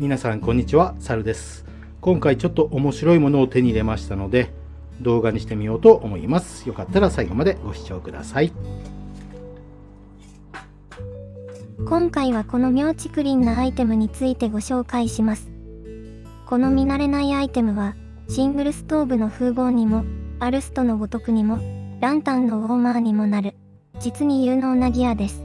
皆さんこんにちは、サルです。今回ちょっと面白いものを手に入れましたので、動画にしてみようと思います。よかったら最後までご視聴ください。今回はこの妙竹林なアイテムについてご紹介します。この見慣れないアイテムは、シングルストーブの風貌にも、アルストのごとくにも、ランタンのウォーマーにもなる、実に有能なギアです。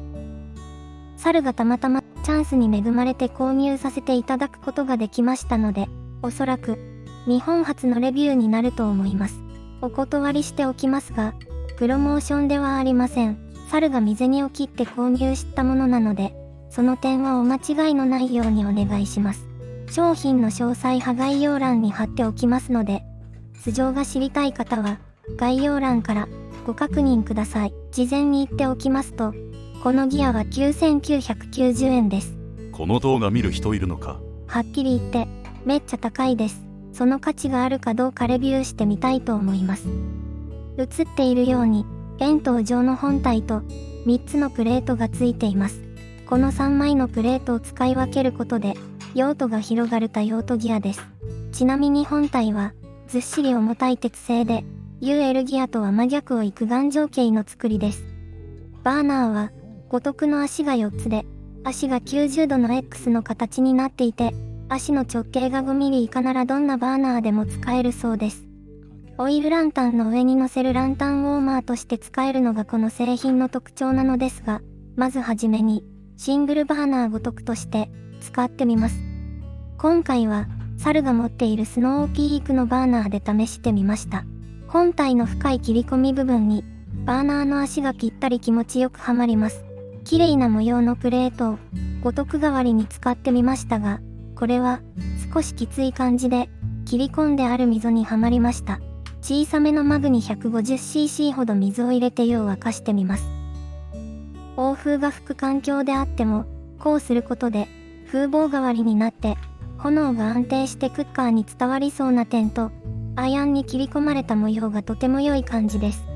猿がたまたまチャンスに恵まれて購入させていただくことができましたので、おそらく、日本初のレビューになると思います。お断りしておきますが、プロモーションではありません。猿が身銭を切って購入したものなので、その点はお間違いのないようにお願いします。商品の詳細は概要欄に貼っておきますので、素性が知りたい方は、概要欄からご確認ください。事前に言っておきますと、このギアは9990円です。この動画見る人いるのか？はっきり言って、めっちゃ高いです。その価値があるかどうかレビューしてみたいと思います。映っているように、円筒状の本体と3つのプレートがついています。この3枚のプレートを使い分けることで、用途が広がる多用途ギアです。ちなみに本体は、ずっしり重たい鉄製で、UL ギアとは真逆を行く頑丈形の作りです。バーナーは、五徳の足が4つで、足が90度の X の形になっていて、足の直径が5ミリ以下ならどんなバーナーでも使えるそうです。オイルランタンの上に乗せるランタンウォーマーとして使えるのがこの製品の特徴なのですが、まずはじめに、シングルバーナーごとくとして、使ってみます。今回は、猿が持っているスノーピークのバーナーで試してみました。本体の深い切り込み部分に、バーナーの足がぴったり気持ちよくはまります。綺麗な模様のプレートを、五徳代わりに使ってみましたが、これは、少しきつい感じで、切り込んである溝にはまりました。小さめのマグに 150cc ほど水を入れて湯を沸かしてみます。欧風が吹く環境であっても、こうすることで、風防代わりになって、炎が安定してクッカーに伝わりそうな点と、アイアンに切り込まれた模様がとても良い感じです。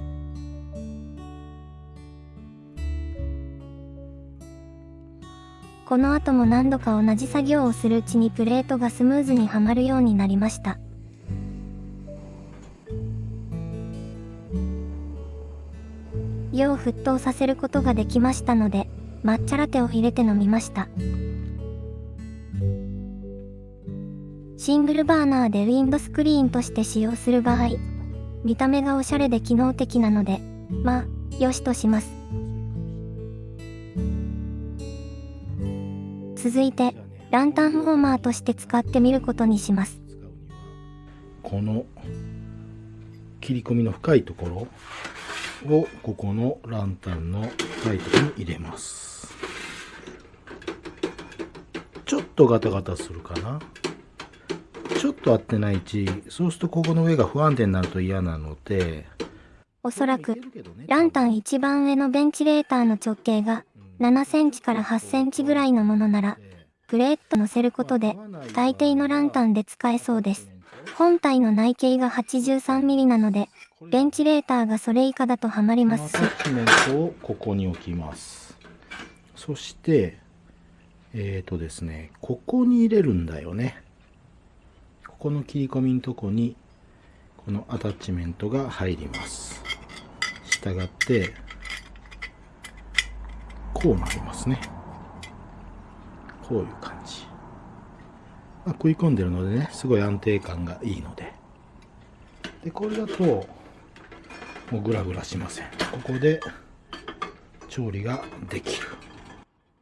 この後も何度か同じ作業をするうちにプレートがスムーズにはまるようになりました。湯を沸騰させることができましたので、抹茶ラテを入れて飲みました。シングルバーナーでウィンドスクリーンとして使用する場合、見た目がおしゃれで機能的なので、まあ、よしとします。続いて、ランタンウォーマーとして使ってみることにします。この切り込みの深いところをここのランタンの深いところに入れます。ちょっとガタガタするかな？ちょっと合ってない位置、そうするとここの上が不安定になると嫌なので、おそらく、ランタン一番上のベンチレーターの直径が7センチから8センチぐらいのものなら、プレート乗せることで大抵のランタンで使えそうです。本体の内径が 83mm なので、ベンチレーターがそれ以下だとはまりますしタ、ッチメントをここに置きます。そして、えっ、ー、とですね、ここに入れるんだよね。ここの切り込みのとこに、このアタッチメントが入ります。したがって、こうなりますね。こういう感じ。まあ、食い込んでるのでね、すごい安定感がいいので。で、これだと、もうグラグラしません。ここで調理ができる。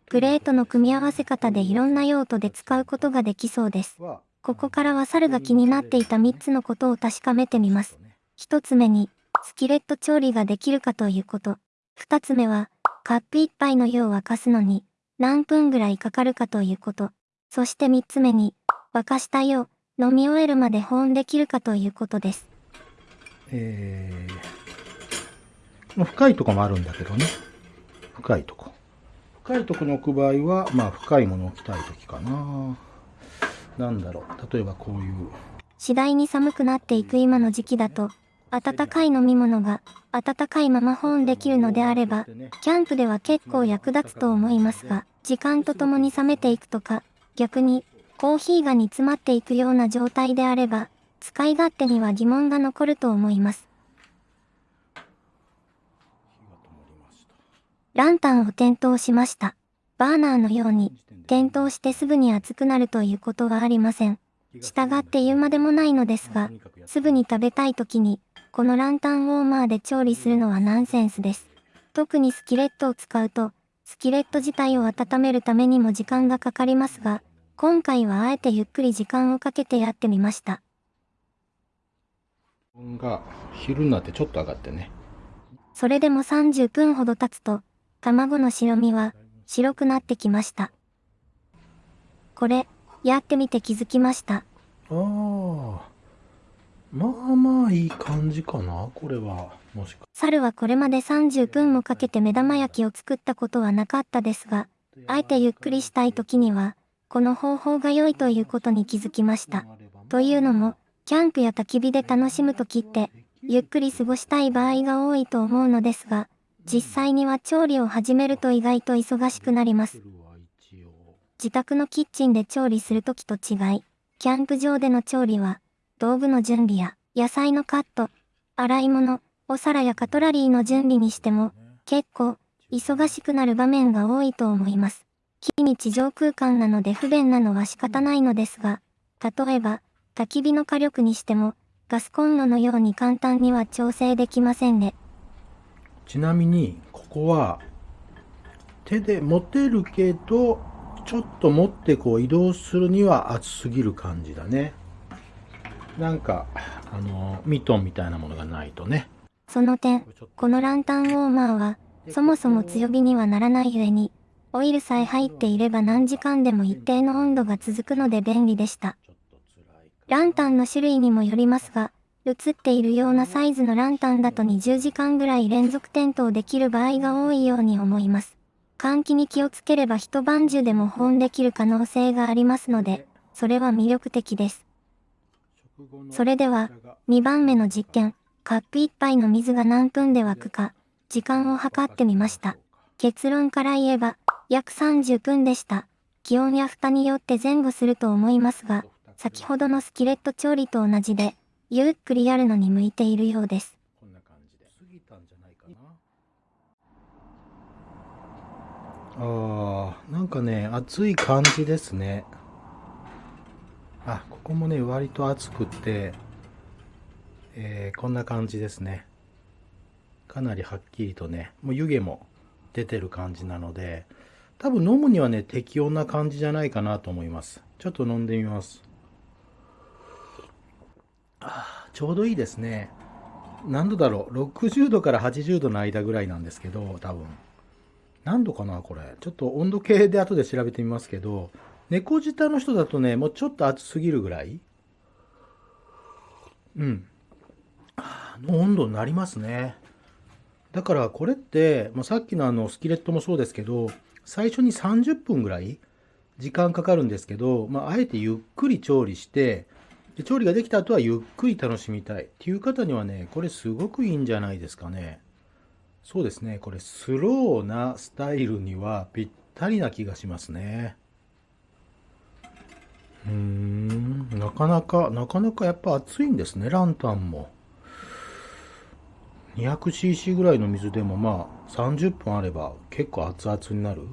プレートの組み合わせ方でいろんな用途で使うことができそうです。ここからは猿が気になっていた3つのことを確かめてみます。1つ目に、スキレット調理ができるかということ。2つ目は、カップ1杯の湯を沸かすのに、何分ぐらいかかるかということ。そして3つ目に、沸かした湯を飲み終えるまで保温できるかということです。えー、深いとこもあるんだけどね。深いとこ。深いとこに置く場合は、まあ深いものを置きたい時かな。なんだろう。例えばこういう。次第に寒くなっていく今の時期だと、温かい飲み物が温かいまま保温できるのであれば、キャンプでは結構役立つと思いますが、時間とともに冷めていくとか、逆にコーヒーが煮詰まっていくような状態であれば、使い勝手には疑問が残ると思います。ランタンを点灯しました。バーナーのように、点灯してすぐに熱くなるということはありません。従って言うまでもないのですが、すぐに食べたい時に、このランタンウォーマーで調理するのはナンセンスです。特にスキレットを使うと、スキレット自体を温めるためにも時間がかかりますが、今回はあえてゆっくり時間をかけてやってみました。気温が昼になってちょっと上がってね。それでも30分ほど経つと、卵の白身は白くなってきました。これ、やってみて気づきました。ああ。まあまあいい感じかな、これは。もしか。猿はこれまで30分もかけて目玉焼きを作ったことはなかったですが、あえてゆっくりしたい時には、この方法が良いということに気づきました。というのも、キャンプや焚き火で楽しむ時って、ゆっくり過ごしたい場合が多いと思うのですが、実際には調理を始めると意外と忙しくなります。自宅のキッチンで調理する時と違い、キャンプ場での調理は、道具の準備や野菜のカット、洗い物、お皿やカトラリーの準備にしても、結構、忙しくなる場面が多いと思います。非日常空間なので不便なのは仕方ないのですが、例えば、焚き火の火力にしても、ガスコンロのように簡単には調整できませんね。ちなみに、ここは、手で持てるけど、ちょっと持ってこう移動するには熱すぎる感じだね。なんか、あの、ミトンみたいなものがないとね。その点、このランタンウォーマーは、そもそも強火にはならないゆえに、オイルさえ入っていれば何時間でも一定の温度が続くので便利でした。ランタンの種類にもよりますが、映っているようなサイズのランタンだと20時間ぐらい連続点灯できる場合が多いように思います。換気に気をつければ一晩中でも保温できる可能性がありますので、それは魅力的です。それでは、2番目の実験、カップ1杯の水が何分で沸くか、時間を計ってみました。結論から言えば、約30分でした。気温や蓋によって前後すると思いますが、先ほどのスキレット調理と同じで、ゆっくりやるのに向いているようです。こんな感じで。過ぎたんじゃないかな。ああ、なんかね、暑い感じですね。あ、ここもね、割と暑くて、えーこんな感じですね。かなりはっきりとね、もう湯気も出てる感じなので、多分飲むにはね、適温な感じじゃないかなと思います。ちょっと飲んでみます。あちょうどいいですね。何度だろう ?60 度から80度の間ぐらいなんですけど、多分。何度かなこれ。ちょっと温度計で後で調べてみますけど、猫舌の人だとね、もうちょっと暑すぎるぐらい？うん。の温度になりますね。だからこれって、まあ、さっきのあのスキレットもそうですけど、最初に30分ぐらい時間かかるんですけど、まあ、あえてゆっくり調理して、で調理ができた後はゆっくり楽しみたいっていう方にはね、これすごくいいんじゃないですかね。そうですね、これスローなスタイルにはぴったりな気がしますね。うーん、なかなか、なかなかやっぱ熱いんですね、ランタンも。200cc ぐらいの水でもまあ30分あれば結構熱々になる。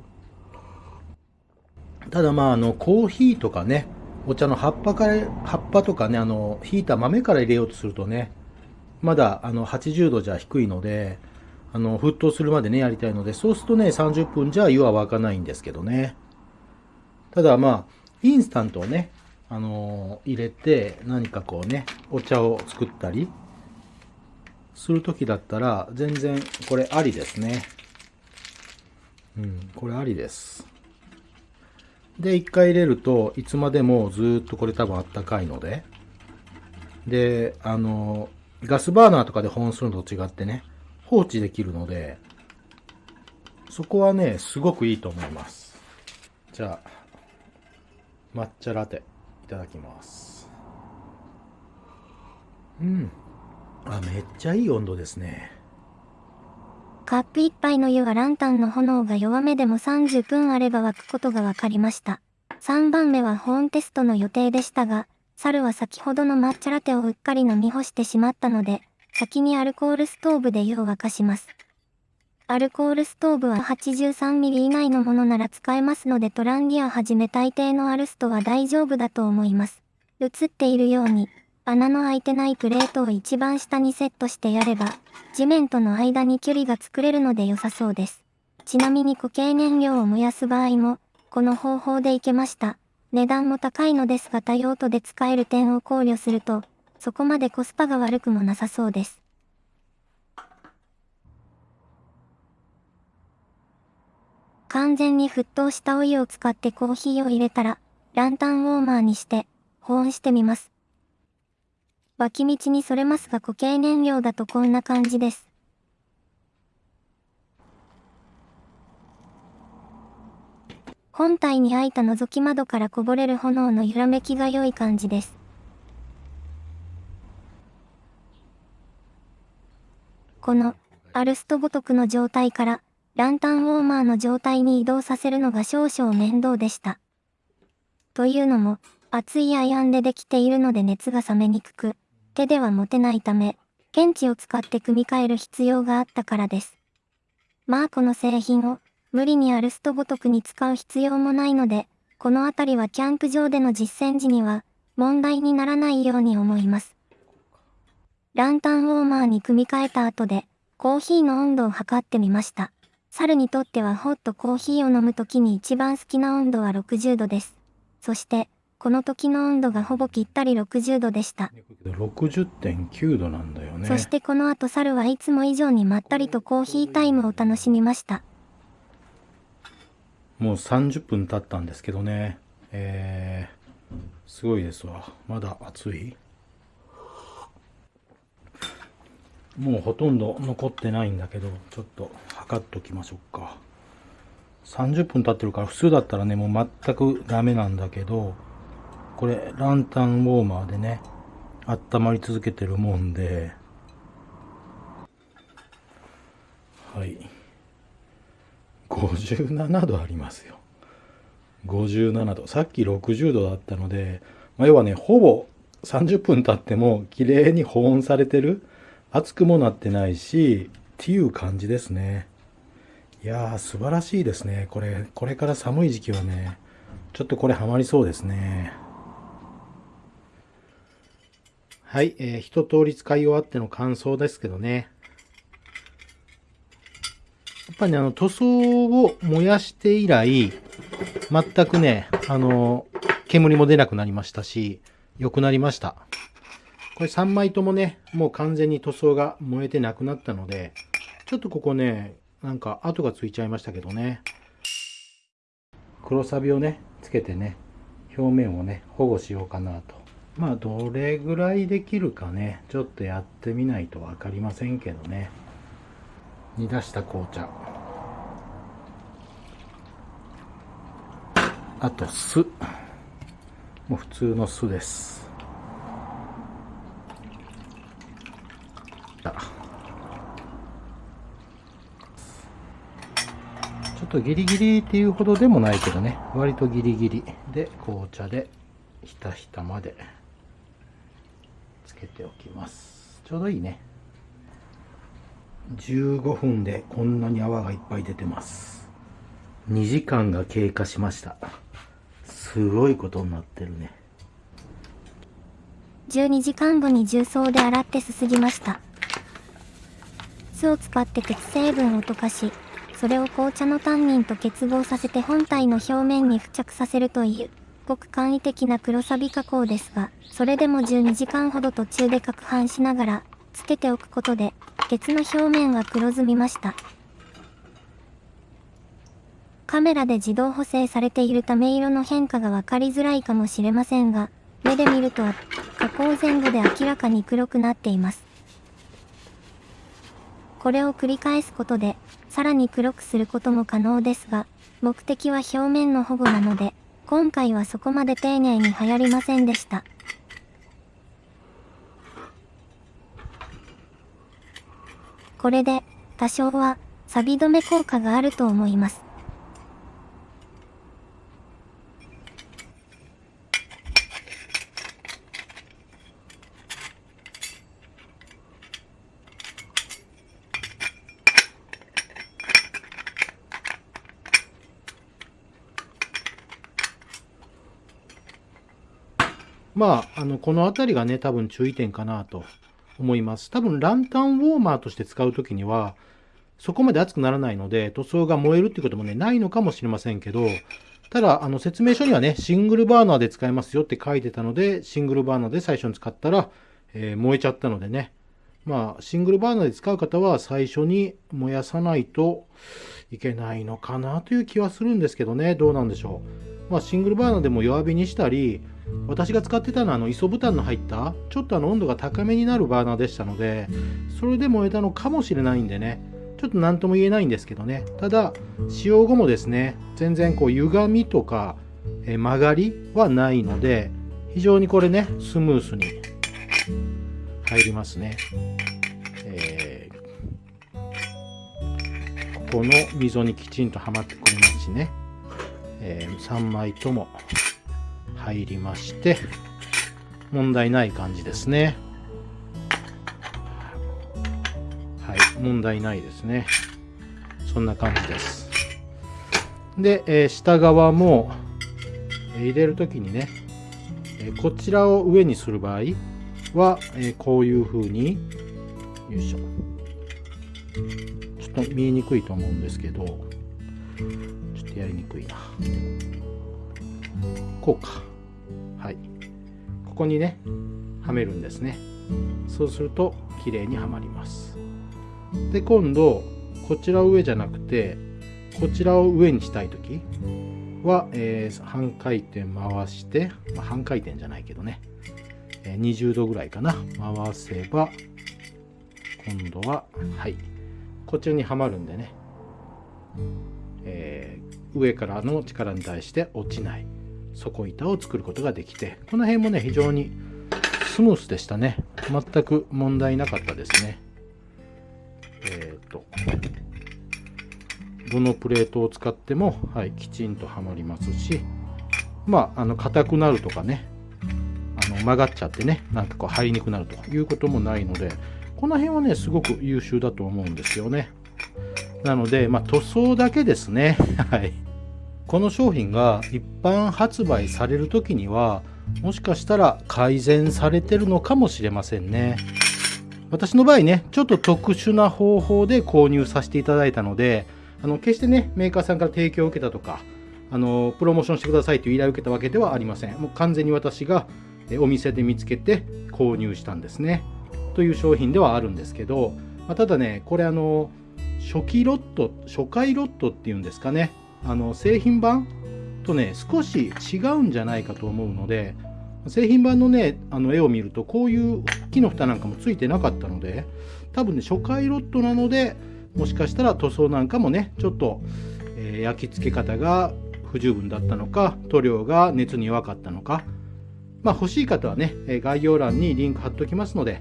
ただまああのコーヒーとかね、お茶の葉っぱから、葉っぱとかね、あの、ひいた豆から入れようとするとね、まだあの80度じゃ低いので、あの、沸騰するまでね、やりたいので、そうするとね、30分じゃ湯は沸かないんですけどね。ただまあ、インスタントをね、あの入れて、何かこうね、お茶を作ったり、するときだったら、全然これありですね。うん、これありです。で、一回入れるといつまでもずっとこれ多分あったかいので。で、あの、ガスバーナーとかで保温するのと違ってね、放置できるので、そこはね、すごくいいと思います。じゃあ、抹茶ラテ、いただきます。うん。あ、めっちゃいい温度ですね。カップ一杯の湯はランタンの炎が弱めでも30分あれば沸くことが分かりました。3番目は保温テストの予定でしたが、猿は先ほどの抹茶ラテをうっかり飲み干してしまったので、先にアルコールストーブで湯を沸かします。アルコールストーブは 83mm 以内のものなら使えますのでトランギアはじめ大抵のアルストは大丈夫だと思います。映っているように、穴の開いてないプレートを一番下にセットしてやれば、地面との間に距離が作れるので良さそうです。ちなみに固形燃料を燃やす場合も、この方法でいけました。値段も高いのですが多用途で使える点を考慮すると、そこまでコスパが悪くもなさそうです。完全に沸騰したお湯を使ってコーヒーを入れたら、ランタンウォーマーにして、保温してみます。脇道にそれますが固形燃料だとこんな感じです。本体に開いた覗き窓からこぼれる炎の揺らめきが良い感じです。この、アルストごとくの状態から、ランタンウォーマーの状態に移動させるのが少々面倒でした。というのも、熱いアイアンでできているので熱が冷めにくく、手では持てないため、検知を使って組み替える必要があったからです。まあこの製品を、無理にアルストごとくに使う必要もないので、このあたりはキャンプ場での実践時には、問題にならないように思います。ランタンウォーマーに組み替えた後で、コーヒーの温度を測ってみました。猿にとってはホットコーヒーを飲む時に一番好きな温度は60度です。そして、この時の温度がほぼぴったり60度でした。60.9度なんだよね。そしてこの後猿はいつも以上にまったりとコーヒータイムを楽しみました。もう30分経ったんですけどね。えー、すごいですわ。まだ暑い？もうほとんど残ってないんだけど、ちょっと測っときましょうか。30分経ってるから普通だったらね、もう全くダメなんだけど、これランタンウォーマーでね、温まり続けてるもんで、はい。57度ありますよ。57度。さっき60度だったので、まあ、要はね、ほぼ30分経っても綺麗に保温されてる。熱くもなってないし、っていう感じですね。いやー、素晴らしいですね。これ、これから寒い時期はね、ちょっとこれハマりそうですね。はい、えー、一通り使い終わっての感想ですけどね。やっぱりね、あの、塗装を燃やして以来、全くね、あの、煙も出なくなりましたし、良くなりました。これ3枚ともね、もう完全に塗装が燃えてなくなったので、ちょっとここね、なんか跡がついちゃいましたけどね。黒サビをね、つけてね、表面をね、保護しようかなと。まあ、どれぐらいできるかね、ちょっとやってみないとわかりませんけどね。煮出した紅茶。あと酢。もう普通の酢です。ちょっとギリギリっていうほどでもないけどね、割とギリギリで紅茶でひたひたまでつけておきます。ちょうどいいね。15分でこんなに泡がいっぱい出てます。2時間が経過しました。すごいことになってるね。12時間後に重曹で洗ってすすぎました。酢を使って鉄成分を溶かし、それを紅茶のタンニンと結合させて本体の表面に付着させるという、ごく簡易的な黒サビ加工ですが、それでも12時間ほど途中で攪拌しながら、つけておくことで、鉄の表面は黒ずみました。カメラで自動補正されているため色の変化がわかりづらいかもしれませんが、目で見ると加工前後で明らかに黒くなっています。これを繰り返すことで、さらに黒くすることも可能ですが、目的は表面の保護なので、今回はそこまで丁寧に流行りませんでした。これで、多少は、錆止め効果があると思います。まあ、あの、この辺りがね、多分注意点かなと思います。多分、ランタンウォーマーとして使うときには、そこまで熱くならないので、塗装が燃えるっていうこともね、ないのかもしれませんけど、ただ、あの、説明書にはね、シングルバーナーで使えますよって書いてたので、シングルバーナーで最初に使ったら、えー、燃えちゃったのでね、まあ、シングルバーナーで使う方は最初に燃やさないといけないのかなという気はするんですけどね、どうなんでしょう。まあ、シングルバーナーでも弱火にしたり、私が使ってたのはあの ISO ボタンの入ったちょっとあの温度が高めになるバーナーでしたのでそれで燃えたのかもしれないんでねちょっと何とも言えないんですけどね。ただ使用後もですね全然こう歪みとか曲がりはないので非常にこれねスムースに入りますね、えー、ここの溝にきちんとはまってくれますしね、えー、3枚とも入りまして問題ない感じですね。はい問題ないですね。そんな感じです。で、えー、下側も、え、入れる時にね、え、こちらを上にする場合は、えこういう風によいしょ。ちょっと見えにくいと思うんですけどやりにくいな。こうか。はい。ここにねはめるんですね。そうすると綺麗にはまります。で今度こちらを上じゃなくてこちらを上にしたい時は、えー、半回転回して、まあ、半回転じゃないけどね、えー、20度ぐらいかな。回せば今度ははい。こちらにはまるんでね、えー、上からの力に対して落ちない。底板を作ることができてこの辺もね非常にスムースでしたね。全く問題なかったですね。えっ、ー、とどのプレートを使っても、はい、きちんとはまりますしまああの硬くなるとかねあの曲がっちゃってねなんかこう入りにくくなるということもないのでこの辺はねすごく優秀だと思うんですよね。なので、まあ、塗装だけですね。はい。この商品が一般発売される時にはもしかしたら改善されてるのかもしれませんね。私の場合ねちょっと特殊な方法で購入させていただいたのであの決してねメーカーさんから提供を受けたとかあのプロモーションしてくださいという依頼を受けたわけではありません。もう完全に私がお店で見つけて購入したんですね。という商品ではあるんですけど、まあ、ただねこれあの初期ロット初回ロットっていうんですかね。あの製品版とね少し違うんじゃないかと思うので製品版のねあの絵を見るとこういう木の蓋なんかもついてなかったので多分ね初回ロットなのでもしかしたら塗装なんかもねちょっと、えー、焼き付け方が不十分だったのか塗料が熱に弱かったのか。まあ欲しい方はね概要欄にリンク貼っておきますので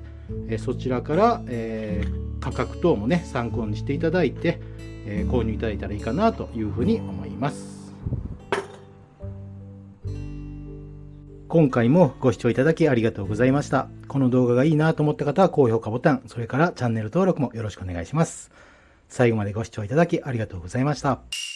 そちらから、えー、価格等もね参考にしていただいてえー、購入いただいたらいいかなというふうに思います。今回もご視聴いただきありがとうございました。この動画がいいなと思った方は高評価ボタン、それからチャンネル登録もよろしくお願いします。最後までご視聴いただきありがとうございました。